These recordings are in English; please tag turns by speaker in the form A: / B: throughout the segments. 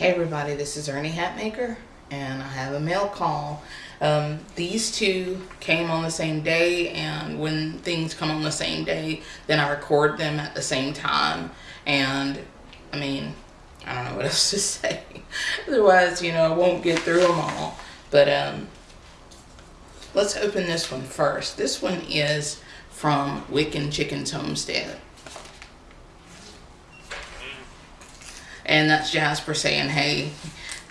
A: Hey everybody, this is Ernie Hatmaker and I have a mail call. Um, these two came on the same day and when things come on the same day, then I record them at the same time. And I mean, I don't know what else to say. Otherwise, you know, I won't get through them all. But um, let's open this one first. This one is from Wiccan Chickens Homestead. And that's Jasper saying, hey,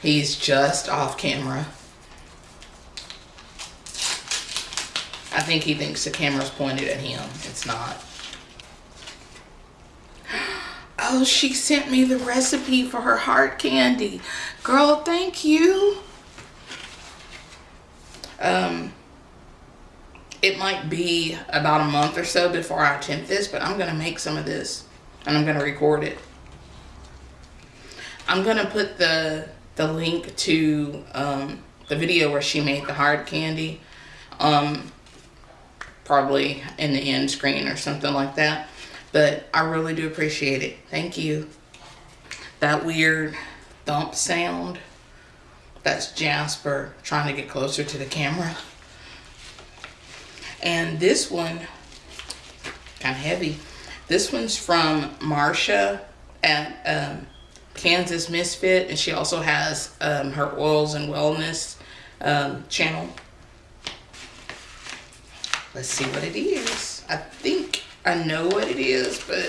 A: he's just off camera. I think he thinks the camera's pointed at him. It's not. Oh, she sent me the recipe for her heart candy. Girl, thank you. Um, it might be about a month or so before I attempt this, but I'm going to make some of this and I'm going to record it. I'm gonna put the the link to um, the video where she made the hard candy um, probably in the end screen or something like that. But I really do appreciate it. Thank you. That weird thump sound. That's Jasper trying to get closer to the camera. And this one kind of heavy. This one's from Marsha at um, Kansas Misfit, and she also has um, her oils and wellness um, channel. Let's see what it is. I think I know what it is, but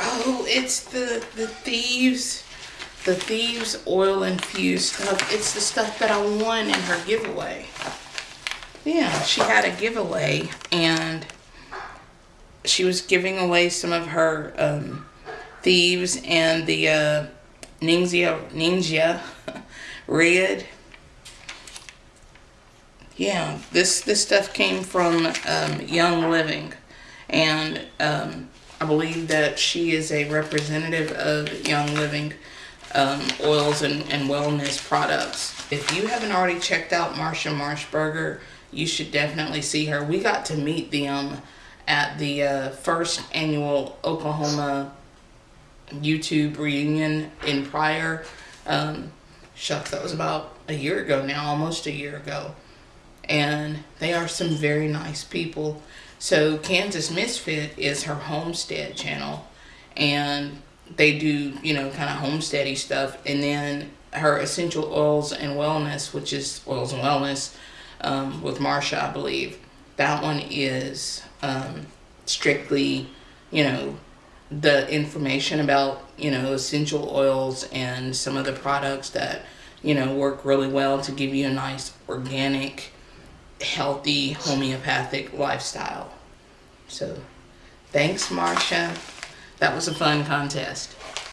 A: oh, it's the the thieves, the thieves oil infused stuff. It's the stuff that I won in her giveaway yeah, she had a giveaway and she was giving away some of her um, thieves and the uh, NingXia, NingXia Red. Yeah, this, this stuff came from um, Young Living and um, I believe that she is a representative of Young Living um, oils and, and wellness products. If you haven't already checked out Marsha Marshberger, you should definitely see her. We got to meet them at the uh, first annual Oklahoma YouTube reunion in Pryor. Um, shucks, that was about a year ago now, almost a year ago. And they are some very nice people. So Kansas Misfit is her homestead channel. And they do, you know, kind of homesteady stuff. And then her essential oils and wellness, which is oils and wellness, um, with Marsha, I believe. That one is um, strictly, you know, the information about, you know, essential oils and some of the products that, you know, work really well to give you a nice organic, healthy, homeopathic lifestyle. So, thanks, Marsha. That was a fun contest.